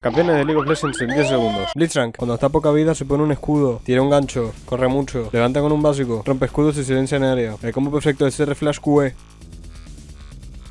Campeones de League of Legends en 10 segundos. Blitzcrank, cuando está poca vida se pone un escudo, tira un gancho, corre mucho, levanta con un básico, rompe escudos y silencia en área. El combo perfecto es R Flash QE.